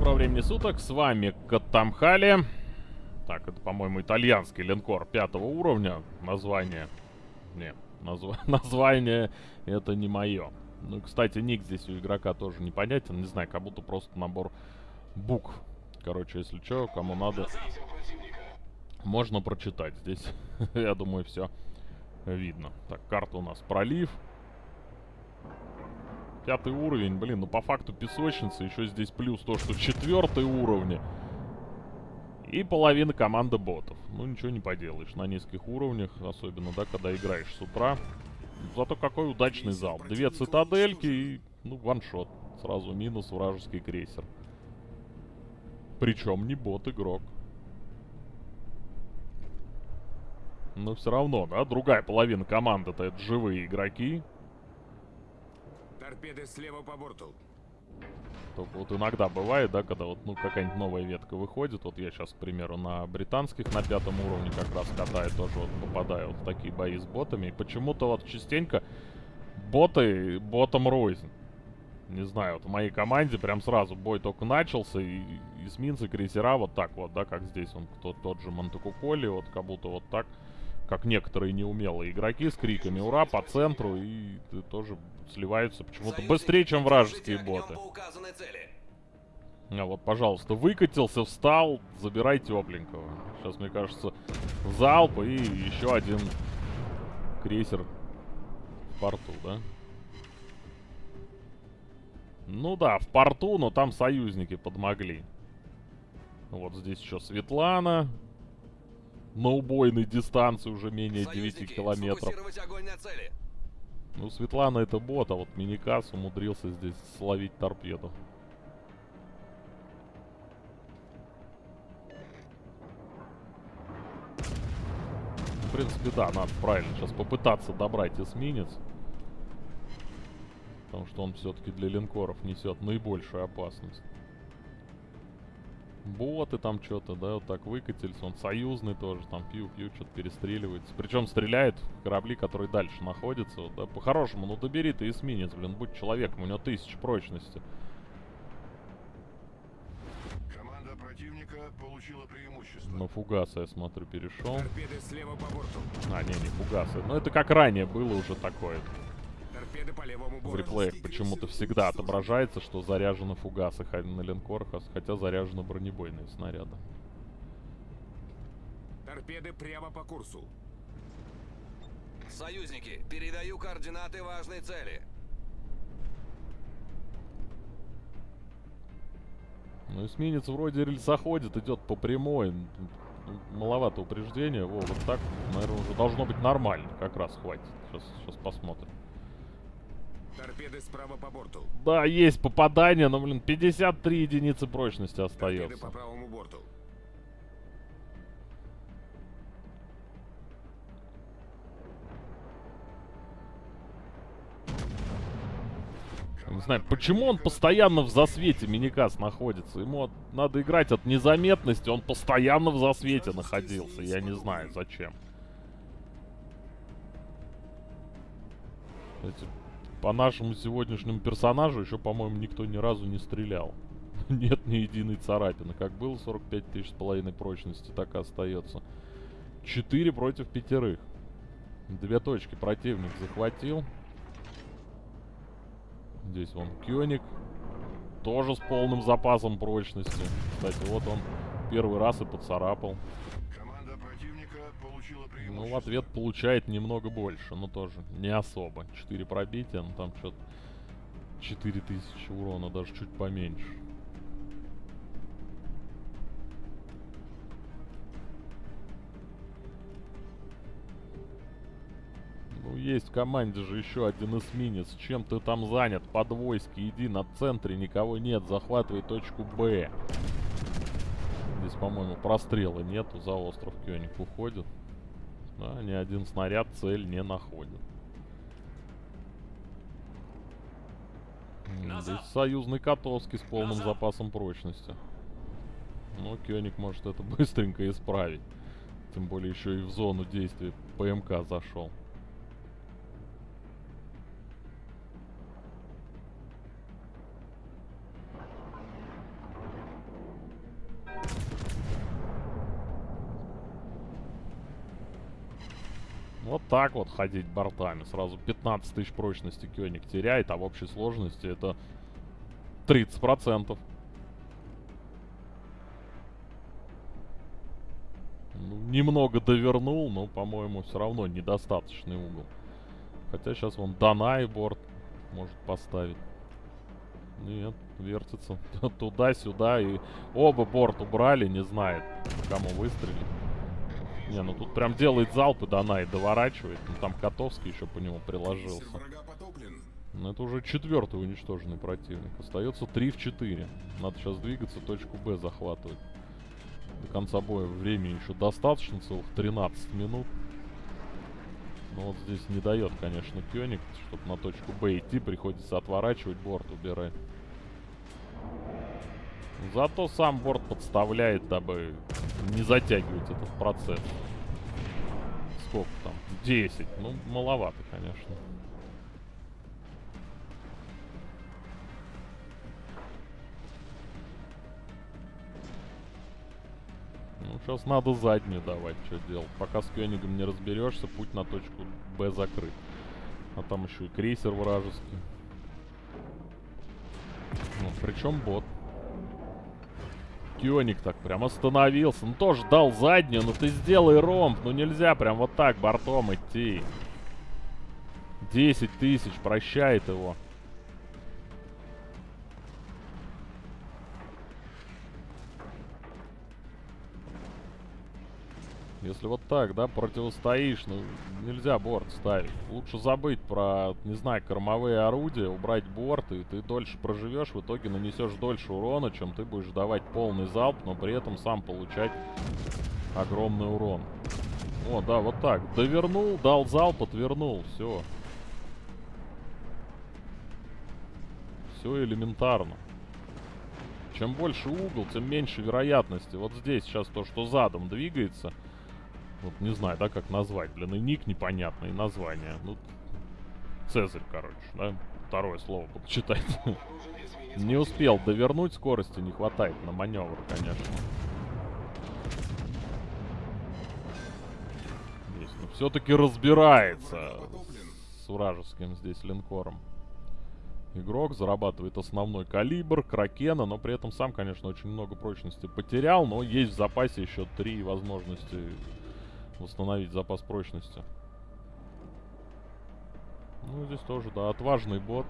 доброго времени суток, с вами Катамхали. Так, это, по-моему, итальянский линкор пятого уровня. Название... Не, назв... название это не мое. Ну, кстати, ник здесь у игрока тоже непонятен. Не знаю, как будто просто набор букв. Короче, если что, кому надо, можно прочитать. Здесь, я думаю, все видно. Так, карта у нас пролив. Пятый уровень, блин, ну по факту песочница. Еще здесь плюс то, что четвертый уровень. И половина команды ботов. Ну, ничего не поделаешь. На низких уровнях, особенно, да, когда играешь с утра. Зато какой удачный зал. Две цитадельки и, ну, ваншот. Сразу минус вражеский крейсер. Причем не бот-игрок. Но все равно, да, другая половина команды-то это живые игроки. Торпеды слева по борту. Только вот иногда бывает, да, когда вот, ну, какая-нибудь новая ветка выходит. Вот я сейчас, к примеру, на британских на пятом уровне как раз катаю, тоже вот попадаю вот в такие бои с ботами. И почему-то вот частенько боты ботом рознь. Не знаю, вот в моей команде прям сразу бой только начался, и эсминцы, крейсера вот так вот, да, как здесь он, тот, тот же Монтекуколи, вот как будто вот так, как некоторые неумелые игроки с криками «Ура!» по центру, и тоже сливаются почему-то быстрее, чем вражеские боты. А вот, пожалуйста, выкатился, встал, забирай тепленького. Сейчас, мне кажется, залп и еще один крейсер в порту, да? Ну да, в порту, но там союзники подмогли. Вот здесь еще Светлана. На убойной дистанции уже менее Союзники, 9 километров. Ну, Светлана это бот, а вот Миникас умудрился здесь словить торпеду. В принципе, да, надо правильно сейчас попытаться добрать эсминец. Потому что он все-таки для линкоров несет наибольшую опасность. Боты там что-то, да, вот так выкатились. Он союзный тоже, там пью-пью, что-то перестреливается. Причем стреляет в корабли, которые дальше находятся. Вот, да, по-хорошему, ну добери ты эсминец, блин, будь человеком, у него тысяча прочности. Команда противника получила преимущество. На фугасы, я смотрю, перешел. А, не, не фугасы. Но это как ранее было уже такое в реплеях почему-то всегда отображается, что заряжены фугасы на линкорах, хотя заряжены бронебойные снаряды. Торпеды прямо по курсу. Союзники, передаю координаты важной цели. Ну, эсминец вроде рельсоходит, идет по прямой. Маловато упреждения. Во, вот так, наверное, уже должно быть нормально. Как раз хватит. Сейчас, сейчас посмотрим. Торпеды справа по борту. Да, есть попадание, но, блин, 53 единицы прочности остается. Торпеды по правому борту. Не знаю, почему он постоянно в засвете Миникас находится. Ему надо играть от незаметности, он постоянно в засвете находился. Я не знаю, зачем. Эти по нашему сегодняшнему персонажу еще, по-моему, никто ни разу не стрелял. Нет ни единой царапины. Как было 45 тысяч с половиной прочности, так и остается. 4 против пятерых. Две точки противник захватил. Здесь вон Кёник. Тоже с полным запасом прочности. Кстати, вот он первый раз и поцарапал. Ну, в ответ получает немного больше, но тоже не особо. 4 пробития, ну там что-то 4000 урона, даже чуть поменьше. Ну, есть в команде же еще один эсминец. Чем ты там занят? Подвойски, иди на центре, никого нет. Захватывай точку Б. Здесь, по-моему, прострела нету. За остров Кёник уходит. Да, ни один снаряд цель не находит. Здесь союзный Котовский с полным Назад. запасом прочности. Но Кёник может это быстренько исправить. Тем более еще и в зону действия ПМК зашел. Вот так вот ходить бортами. Сразу 15 тысяч прочности Кёник теряет, а в общей сложности это 30%. Ну, немного довернул, но, по-моему, все равно недостаточный угол. Хотя сейчас вон Данай борт может поставить. Нет, вертится туда-сюда. И оба борт убрали, не знает, кому выстрелить. Не, ну тут прям делает залп и Данай доворачивает. Ну там Котовский еще по нему приложился. Ну это уже четвертый уничтоженный противник. Остается 3 в 4. Надо сейчас двигаться, точку Б захватывать. До конца боя времени еще достаточно, целых 13 минут. Но вот здесь не дает, конечно, Кёник, чтобы на точку Б идти, приходится отворачивать, борт убирать. Зато сам борт подставляет, дабы не затягивать этот процесс. Сколько там? 10. Ну, маловато, конечно. Ну, сейчас надо заднюю давать, что делать. Пока с Кёнигом не разберешься, путь на точку Б закрыт. А там еще и крейсер вражеский. Ну, причем бот. Кёник так прям остановился. Ну, тоже дал заднюю, ну ты сделай ромб. Ну, нельзя прям вот так бортом идти. 10 тысяч, прощает его. Если вот так, да, противостоишь, ну, нельзя борт ставить. Лучше забыть про, не знаю, кормовые орудия, убрать борт, и ты дольше проживешь, в итоге нанесешь дольше урона, чем ты будешь давать полный залп, но при этом сам получать огромный урон. О, да, вот так. Довернул, дал залп, отвернул, все. Все элементарно. Чем больше угол, тем меньше вероятности. Вот здесь сейчас то, что задом двигается. Вот не знаю, да, как назвать. Блин, и ник непонятный, и название. Ну, Цезарь, короче, да? Второе слово буду читать. Не успел довернуть, скорости не хватает на маневр, конечно. Здесь, ну, все-таки разбирается с вражеским здесь линкором. Игрок зарабатывает основной калибр, кракена, но при этом сам, конечно, очень много прочности потерял, но есть в запасе еще три возможности восстановить запас прочности. Ну, здесь тоже, да, отважный бот.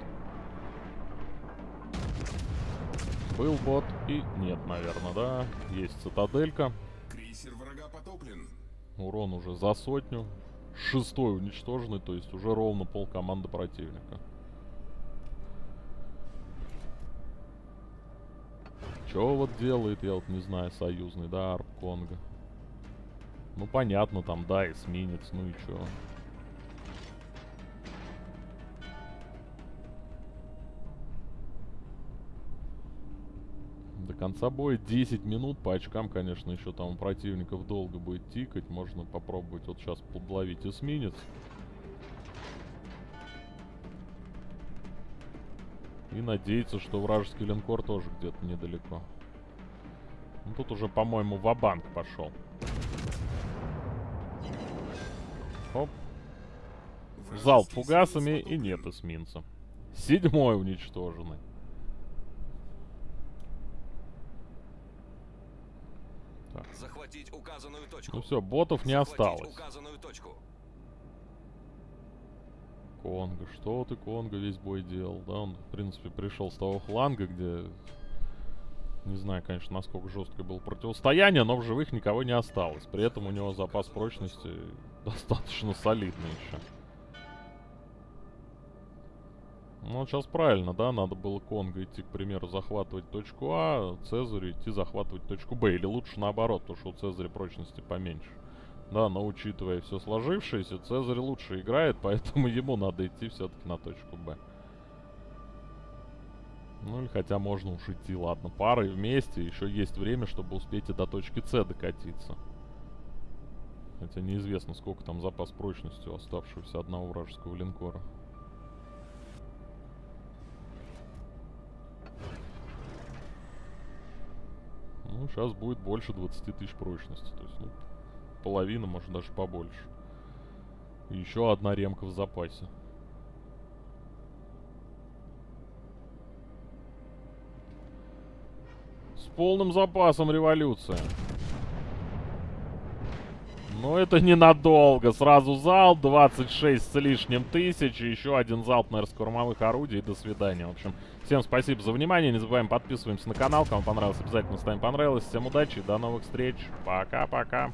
Был бот и нет, наверное, да. Есть цитаделька. Крейсер врага потоплен. Урон уже за сотню. Шестой уничтоженный, то есть уже ровно пол команды противника. Чё вот делает, я вот не знаю, союзный, да, Арп Конго. Ну понятно, там, да, эсминец, ну и чё. До конца боя 10 минут. По очкам, конечно, еще там у противников долго будет тикать. Можно попробовать вот сейчас подловить эсминец. И надеяться, что вражеский линкор тоже где-то недалеко. Ну, тут уже, по-моему, ва-банк пошел. Оп. Залп фугасами и нет эсминца. Седьмой уничтоженный. Захватить указанную точку. Ну все, ботов не осталось. Конго, что ты, Конго, весь бой делал, да? Он, в принципе, пришел с того фланга, где... Не знаю, конечно, насколько жесткое было противостояние, но в живых никого не осталось. При этом у него запас прочности достаточно солидный еще. Ну, сейчас правильно, да? Надо было Конго идти, к примеру, захватывать точку А, Цезарю идти захватывать точку Б. Или лучше наоборот, потому что у Цезаря прочности поменьше. Да, но учитывая все сложившееся, Цезарь лучше играет, поэтому ему надо идти все-таки на точку Б. Ну или хотя можно уж идти, ладно, парой вместе, еще есть время, чтобы успеть и до точки С докатиться. Хотя неизвестно, сколько там запас прочности у оставшегося одного вражеского линкора. Ну, сейчас будет больше 20 тысяч прочности. То есть, ну, половина, может, даже побольше. Еще одна ремка в запасе. С полным запасом революция. Но это ненадолго. Сразу залп, 26 с лишним тысяч. и Еще один залп, наверное, с кормовых орудий. До свидания. В общем, всем спасибо за внимание. Не забываем подписываемся на канал. Кому понравилось, обязательно ставим понравилось. Всем удачи до новых встреч. Пока-пока.